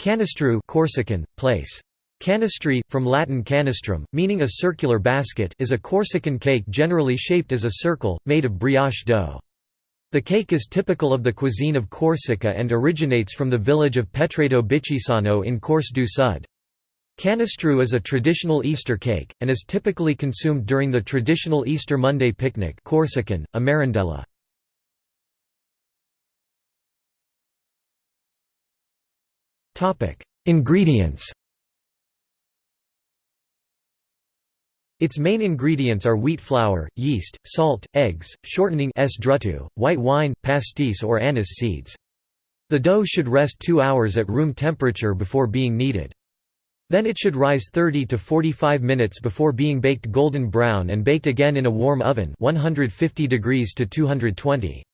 Canistru Corsican, place. Canistri, from Latin canistrum, meaning a circular basket is a Corsican cake generally shaped as a circle, made of brioche dough. The cake is typical of the cuisine of Corsica and originates from the village of Petreto Bicchisano in Corse du Sud. Canistru is a traditional Easter cake, and is typically consumed during the traditional Easter Monday picnic Corsican, a merendella. Ingredients Its main ingredients are wheat flour, yeast, salt, eggs, shortening s drutu, white wine, pastis or anise seeds. The dough should rest 2 hours at room temperature before being kneaded. Then it should rise 30 to 45 minutes before being baked golden brown and baked again in a warm oven 150 degrees to 220.